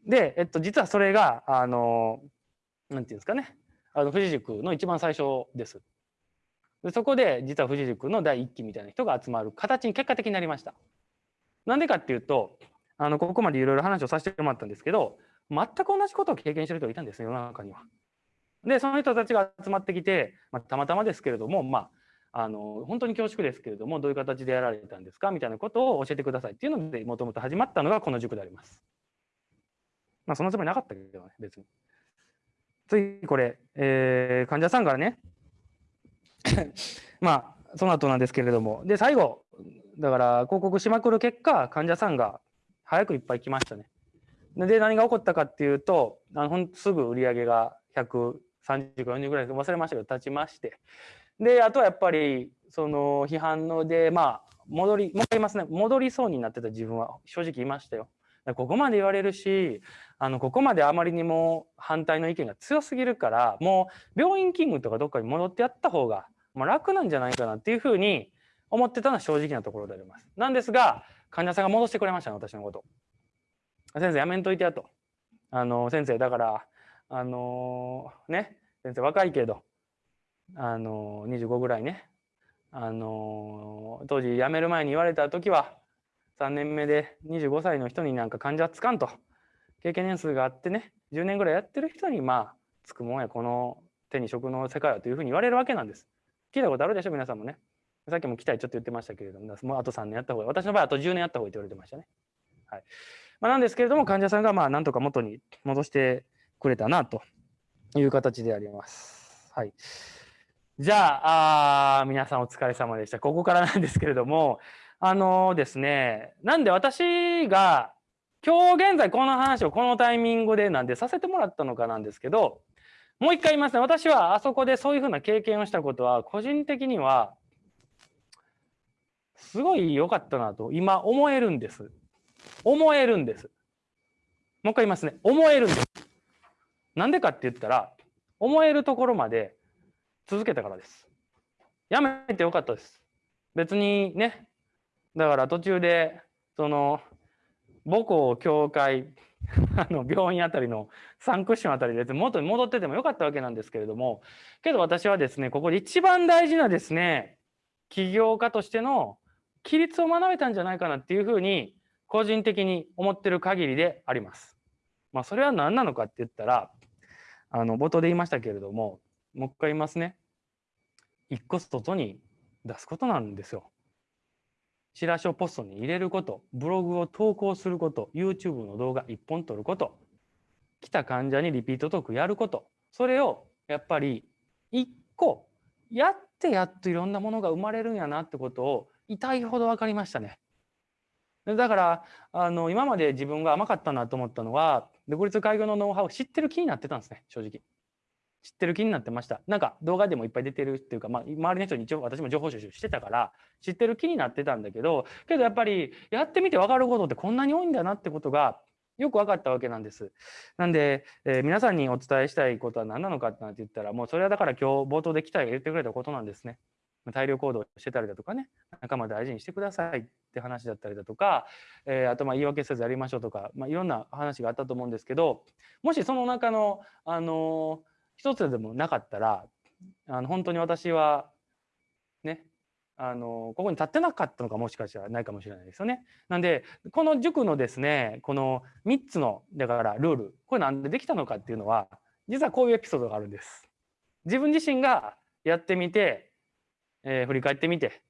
で、えっと、実はそれが、あの、なんていうんですかね、あの富士塾の一番最初です。でそこで、実は富士塾の第一期みたいな人が集まる形に結果的になりました。なんでかっていうと、あのここまでいろいろ話をさせてもらったんですけど、全く同じことを経験してる人がいたんですね世の中には。で、その人たちが集まってきて、まあ、たまたまですけれども、まあ、あの本当に恐縮ですけれどもどういう形でやられたんですかみたいなことを教えてくださいっていうのでもともと始まったのがこの塾であります。まあそのつもりなかったけどね別に。次これ、えー、患者さんからね まあその後なんですけれどもで最後だから広告しまくる結果患者さんが早くいっぱい来ましたね。で何が起こったかっていうとあのすぐ売り上げが30か40ぐらい忘れましたけど立ちましてであとはやっぱりその批判のでまあ戻りもう言いますね戻りそうになってた自分は正直いましたよ。ここまで言われるしあのここまであまりにも反対の意見が強すぎるからもう病院勤務とかどっかに戻ってやった方が、まあ、楽なんじゃないかなっていうふうに思ってたのは正直なところであります。なんですが患者さんが戻してくれましたね私のこと。先生やめんといてやと。あの先生だからあのね先生若いけどあの25ぐらいねあの当時辞める前に言われた時は3年目で25歳の人になんか患者つかんと経験年数があってね10年ぐらいやってる人にまあつくもんやこの手に職の世界はというふうに言われるわけなんです。聞いたことあるでしょ皆さんもね。さっきも期待ちょっと言ってましたけれどももうあと3年やった方が私の場合あと10年やった方がいいと言われてましたね。はいまあ、なんですけれども患者さんがまあなんとか元に戻してくれたなという形であります。はい。じゃああ皆さんお疲れ様でした。ここからなんですけれどもあのですねなんで私が今日現在この話をこのタイミングでなんでさせてもらったのかなんですけどもう一回言いますね私はあそこでそういうふうな経験をしたことは個人的にはすごい良かったなと今思えるんです。思えるんです。もう一回言いますね思えるんです。なんでかって言ったら思えるところまで続けたからです。やめてよかったです。別にね、だから途中で、その、母校、教会、あの病院あたりのサンクッションあたりで元に戻っててもよかったわけなんですけれども、けど私はですね、ここで一番大事なですね、起業家としての規律を学べたんじゃないかなっていうふうに、個人的に思ってる限りであります。まあ、それは何なのかって言ったら、あの冒頭で言いましたけれども、もう一回言いますね。一個外に出すことなんですよ。チラシをポストに入れること、ブログを投稿すること、YouTube の動画1本撮ること、来た患者にリピートトークやること、それをやっぱり1個やってやっといろんなものが生まれるんやなってことを痛いほど分かりましたね。だからあの今まで自分が甘かったなと思ったのは独立開業のノウハウを知ってる気になってたんですね正直。知ってる気になってました。なんか動画でもいっぱい出てるっていうか、まあ、周りの人に一応私も情報収集してたから知ってる気になってたんだけどけどやっぱりやってみて分かることってこんなに多いんだなってことがよく分かったわけなんです。なんで、えー、皆さんにお伝えしたいことは何なのかって言ったらもうそれはだから今日冒頭で期待が言ってくれたことなんですね。大量行動してたりだとかね仲間大事にしてくださいって話だったりだとか、えー、あとまあ言い訳せずやりましょうとか、まあ、いろんな話があったと思うんですけどもしその中の、あの一つでもなかったらあの本当に私はねあのここに立ってなかったのかもしかしたらないかもしれないですよね。なんでこの塾のですねこの3つのだからルールこれなんでできたのかっていうのは実はこういうエピソードがあるんです。自分自身がやってみて、えー、振り返ってみて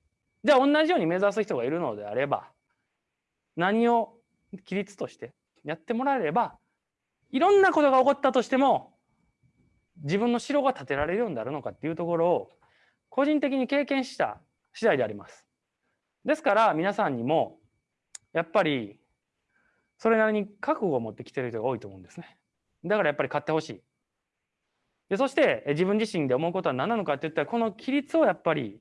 じゃあ同じように目指す人がいるのであれば何を規律としてやってもらえればいろんなことが起こったとしても自分の城が建てられるようになるのかっていうところを個人的に経験した次第であります。ですから皆さんにもやっぱりそれなりに覚悟を持ってきてる人が多いと思うんですね。だからやっぱり買ってほしい。でそして自分自身で思うことは何なのかって言ったらこの規律をやっぱり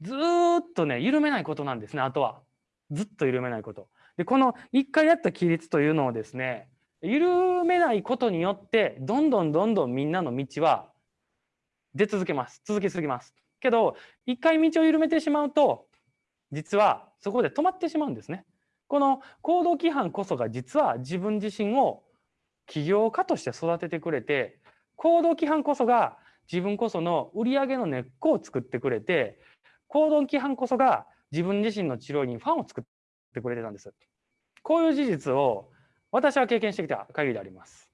ずっとね、緩めないことなんですね、あとは。ずっと緩めないこと。で、この一回やった規律というのをですね、緩めないことによって、どんどんどんどんみんなの道は出続けます。続きすぎます。けど、一回道を緩めてしまうと、実はそこで止まってしまうんですね。この行動規範こそが実は自分自身を起業家として育ててくれて、行動規範こそが自分こその売り上げの根っこを作ってくれて、行動規範こそが自分自身の治療にファンを作ってくれてたんです。こういう事実を私は経験してきた限りであります。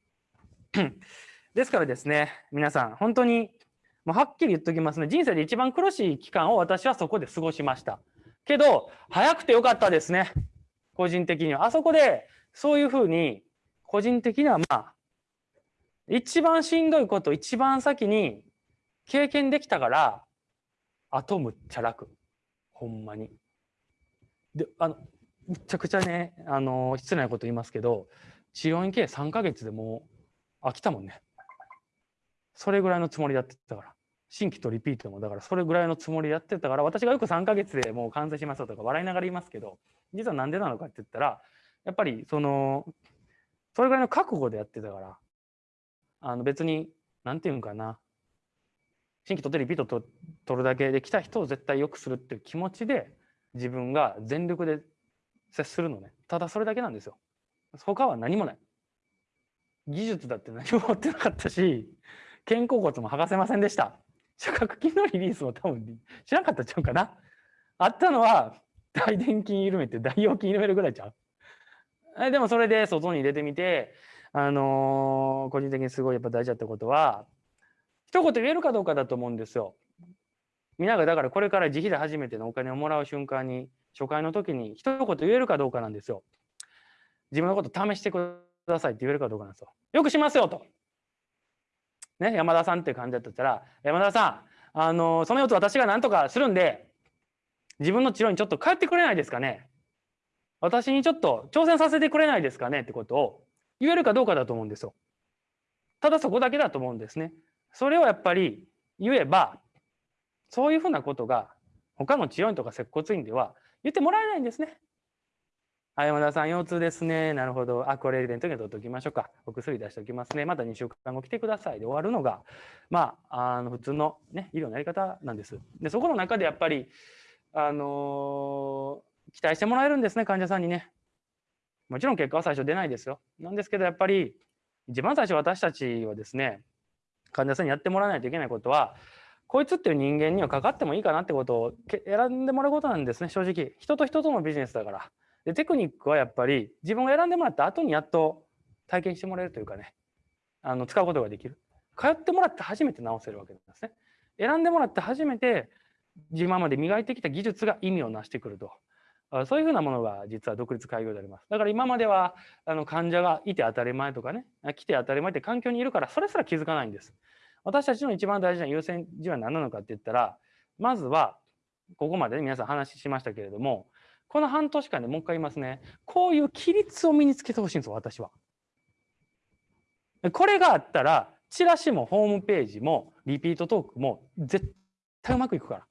ですからですね、皆さん、本当にもうはっきり言っときますね、人生で一番苦しい期間を私はそこで過ごしました。けど、早くてよかったですね、個人的には。あそこで、そういうふうに、個人的にはまあ、一番しんどいこと一番先に経験できたから、あとむっちゃ楽。ほんまに。で、あの、むちゃくちゃね、あの、失礼なこと言いますけど、治療院系3ヶ月でもう飽きたもんね。それぐらいのつもりでやってたから。新規とリピートもだからそれぐらいのつもりやってたから私がよく3ヶ月でもう完成しますよとか笑いながら言いますけど実はなんでなのかって言ったらやっぱりそのそれぐらいの覚悟でやってたからあの別に何て言うんかな。新規取ってリピートと取るだけで来た人を絶対良くするっていう気持ちで自分が全力で接するのね。ただそれだけなんですよ。他は何もない。技術だって何も持ってなかったし肩甲骨も剥がせませんでした。触覚筋のリリースも多分知らんかったちゃうかな。あったのは大臀筋緩めて大腰筋緩めるぐらいちゃう。でもそれで外に入れてみてあの、個人的にすごいやっぱ大事だったことは一言言えるかどうかだと思うんですよ。みんながだからこれから自費で初めてのお金をもらう瞬間に初回の時に一言言えるかどうかなんですよ。自分のこと試してくださいって言えるかどうかなんですよ。よくしますよと。ね、山田さんっていう感じだったら山田さんあのその4つ私が何とかするんで自分の治療にちょっと帰ってくれないですかね私にちょっと挑戦させてくれないですかねってことを言えるかどうかだと思うんですよ。ただそこだけだと思うんですね。それをやっぱり言えば、そういうふうなことが他の治療院とか接骨院では言ってもらえないんですね。あ、山田さん、腰痛ですね。なるほど。あ、これレントゲン取っておきましょうか。お薬出しておきますね。また2週間後来てください。で終わるのが、まあ、あの普通の、ね、医療のやり方なんです。で、そこの中でやっぱり、あのー、期待してもらえるんですね、患者さんにね。もちろん結果は最初出ないですよ。なんですけどやっぱり一番最初私たちはですね患者さんにやってもらわないといけないことはこいつっていう人間にはかかってもいいかなってことを選んでもらうことなんですね正直。人と人とのビジネスだから。でテクニックはやっぱり自分が選んでもらった後にやっと体験してもらえるというかねあの使うことができる。通ってもらって初めて直せるわけなんですね。選んでもらって初めて今まで磨いてきた技術が意味を成してくると。そういうふうなものが実は独立開業であります。だから今まではあの患者がいて当たり前とかね、来て当たり前って環境にいるからそれすら気づかないんです。私たちの一番大事な優先順位は何なのかって言ったら、まずはここまで、ね皆さん話しましたけれども、この半年間でもう一回言いますね。こういう規律を身につけてほしいんですよ、私は。これがあったら、チラシもホームページもリピートトークも絶対うまくいくから。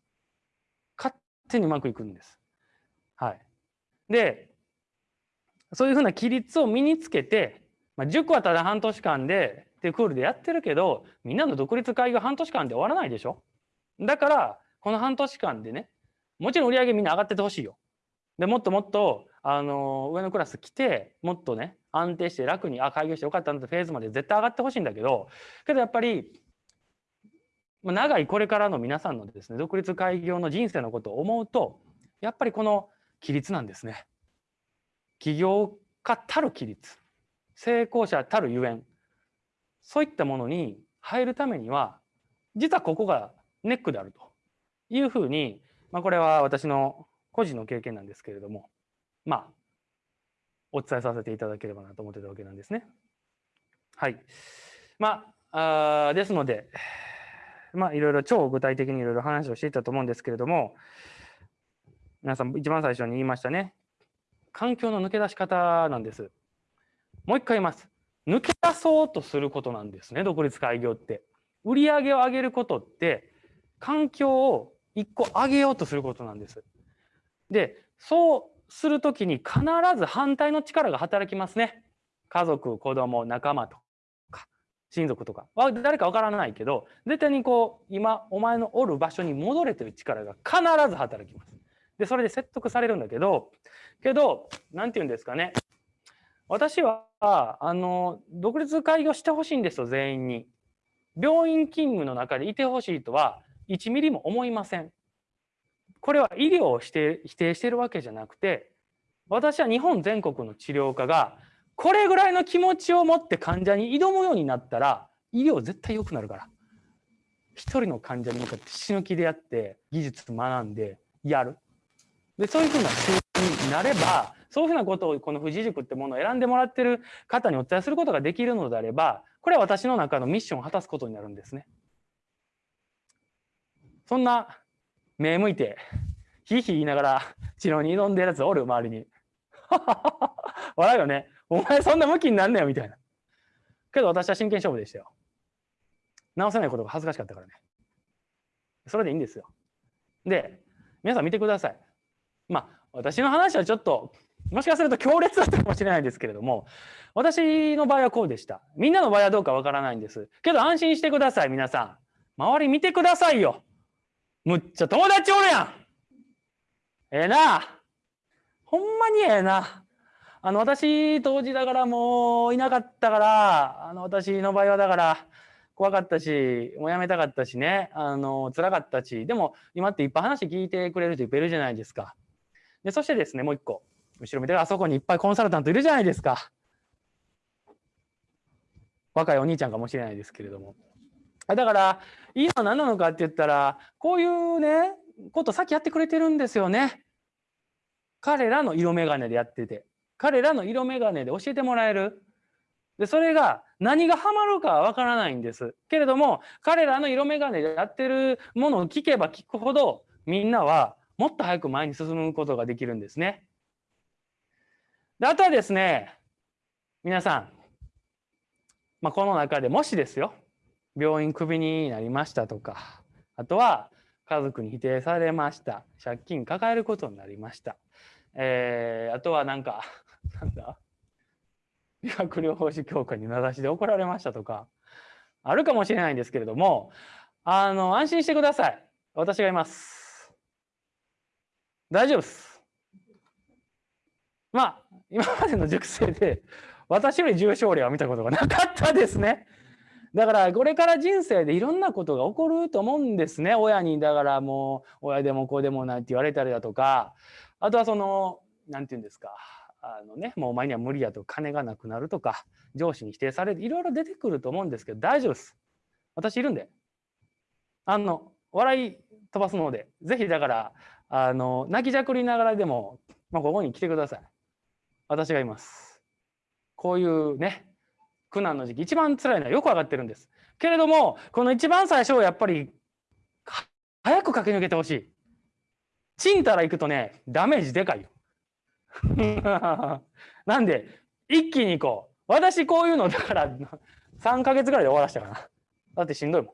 勝手にうまくいくんです。はい。で、そういうふうな規律を身につけて、まあ、塾はただ半年間でっていうクールでやってるけど、みんなの独立会が半年間で終わらないでしょ？だから、この半年間でね、もちろん売り上げみんな上がっててほしいよ。で、もっともっと、あの、上のクラス来て、もっとね、安定して楽に、あ、開業してよかったなってフェーズまで絶対上がってほしいんだけど、けどやっぱり、長いこれからの皆さんのですね、独立開業の人生のことを思うと、やっぱりこの規律なんですね。起業家たる規律成功者たるゆえんそういったものに入るためには実はここがネックであるというふうに、まあ、これは私の個人の経験なんですけれどもまあお伝えさせていただければなと思ってたわけなんですね。はい。まあ、あですので、まあ、いろいろ超具体的にいろいろ話をしていたと思うんですけれども、皆さん一番最初に言いましたね。環境の抜け出し方なんです。もう一回言います。抜け出そうとすることなんですね、独立開業って。売り上げを上げることって、環境を一個上げようとすることなんです。でそうする時に必ず反対の力が働きますね。家族子供仲間とか親族とか誰かわからないけど絶対にこう今お前のおる場所に戻れという力が必ず働きます。でそれで説得されるんだけどけど何て言うんですかね私はあの独立開業してほしいんですよ全員に。病院勤務の中でいてほしいとは1ミリも思いません。これは医療を否定否定してるわけじゃなくて私は日本全国の治療家がこれぐらいの気持ちを持って患者に挑むようになったら医療絶対良くなるから一人の患者に向かって死ぬ気でやって技術学んでやるでそういうふうな仕組になればそういうふうなことをこの富士塾ってものを選んでもらってる方にお伝えすることができるのであればこれは私の中のミッションを果たすことになるんですね。そんな目向いてひいひい言いながら治療に挑んでるやつおる周りに。笑うよね。お前そんな向きになんねよみたいな。けど私は真剣勝負でしたよ。直せないことが恥ずかしかったからね。それでいいんですよ。で、皆さん見てください。まあ、私の話はちょっと、もしかすると強烈だったかもしれないですけれども、私の場合はこうでした。みんなの場合はどうかわからないんです。けど安心してください、皆さん。周り見てくださいよ。むっちゃ友達おるやん。ええな。ほんまにええな。あの、私、当時だからもういなかったから、あの、私の場合はだから、怖かったし、もうやめたかったしね、あの、辛かったし、でも今っていっぱい話聞いてくれる人いっぱいいるじゃないですか。で、そしてですね、もう一個。後ろ見てあそこにいっぱいコンサルタントいるじゃないですか。若いお兄ちゃんかもしれないですけれども。だから、いいのは何なのかって言ったら、こういうね、ことさっきやってくれてるんですよね。彼らの色眼鏡でやってて。彼らの色眼鏡で教えてもらえる。で、それが何がハマるかはわからないんです。けれども、彼らの色眼鏡でやってるものを聞けば聞くほど、みんなはもっと早く前に進むことができるんですね。であとはですね、皆さん、まあ、この中でもしですよ、病院クビになりましたとか、あとは家族に否定されました、借金抱えることになりました、えー、あとはなんか、なんだ理学療法士協会に名指しで怒られましたとか、あるかもしれないんですけれども、あの、安心してください。私がいます。大丈夫です。まあ、今までの熟成で、私より重症例は見たことがなかったですね。だからこれから人生でいろんなことが起こると思うんですね。親にだからもう親でも子でもないって言われたりだとか、あとはその、なんて言うんですか。あのね、もうお前には無理やと金がなくなるとか上司に否定されるいろいろ出てくると思うんですけど大丈夫です私いるんであの笑い飛ばすのでぜひだからあの泣きじゃくりながらでも、まあ、ここに来てください。私がいます。こういうね苦難の時期一番辛いのはよく分かってるんです。けれどもこの一番最初はやっぱり早く駆け抜けてほしい。ちんたら行くとねダメージでかいよ。なんで一気に行こう。私こういうのだから3ヶ月ぐらいで終わらしたかな。だってしんどいも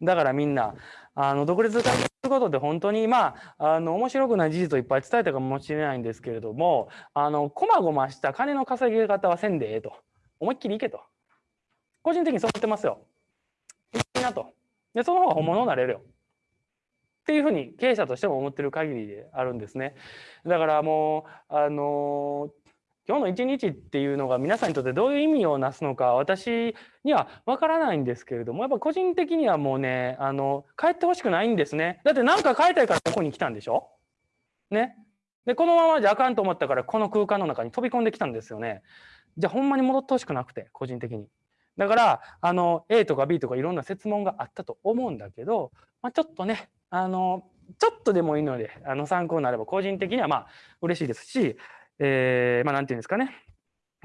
ん。だからみんなあの独立化することで本当にまああの面白くない事実をいっぱい伝えたかもしれないんですけれどもあのこまごました金の稼ぎ方はせんでええと思いっきりいけと。個人的にそう思ってますよ。いいなと。でその方が本物になれるよ。っていうふうに経営者としても思ってる限りであるんですね。だからもうあの今日の一日っていうのが皆さんにとってどういう意味をなすのか私にはわからないんですけれどもやっぱ個人的にはもうねあの帰ってほしくないんですね。だって何か変えたいからここに来たんでしょ？ね？でこのままじゃあかんと思ったからこの空間の中に飛び込んできたんですよね。じゃあほんまに戻ってほしくなくて個人的に。だからあの A とか B とかいろんな設問があったと思うんだけど、まあ、ちょっとねあのちょっとでもいいのであの参考になれば個人的にはまあ嬉しいですし、えー、まあ何て言うんですかね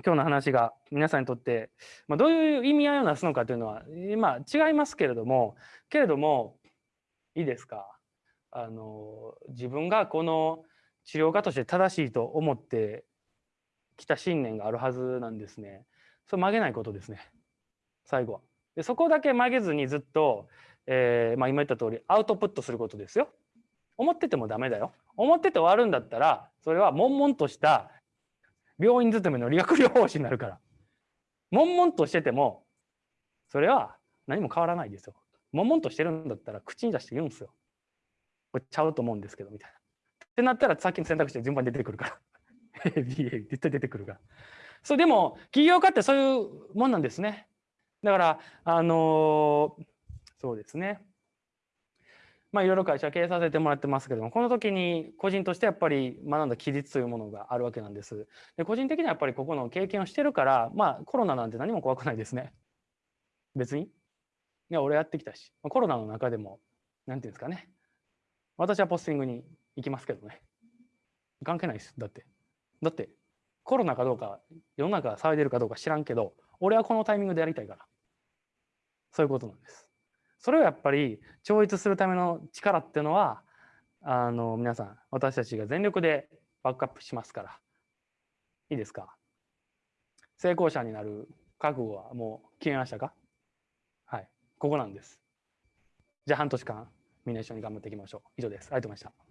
今日の話が皆さんにとって、まあ、どういう意味合いをなすのかというのは、まあ、違いますけれどもけれどもいいですか？あの自分がこの治療家として正しいと思ってきた信念があるはずなんですね。それ曲げないことですね最後は。でそこだけ曲げずにずっとえーまあ、今言った通りアウトプットすることですよ。思っててもダメだよ。思ってて終わるんだったらそれは悶々とした病院勤めの理学療法士になるから悶々としててもそれは何も変わらないですよ。悶々としてるんだったら口に出して言うんですよ。これちゃうと思うんですけどみたいな。ってなったらさっきの選択肢で順番に出てくるから。A、B、A 絶対出てくるから。そうでも起業家ってそういうもんなんですね。だからあのーそうですね。まあいろいろ会社経営させてもらってますけどもこの時に個人としてやっぱり学んだ規律というものがあるわけなんです。で個人的にはやっぱりここの経験をしてるからまあコロナなんて何も怖くないですね。別に。いや俺やってきたしコロナの中でも何ていうんですかね私はポスティングに行きますけどね関係ないですだってだってコロナかどうか世の中が騒いでるかどうか知らんけど俺はこのタイミングでやりたいからそういうことなんですそれをやっぱり超越するための力っていうのはあの皆さん私たちが全力でバックアップしますから。いいですか？成功者になる覚悟はもう決めましたか？はい。ここなんです。じゃあ半年間みんな一緒に頑張っていきましょう。以上です。ありがとうございました。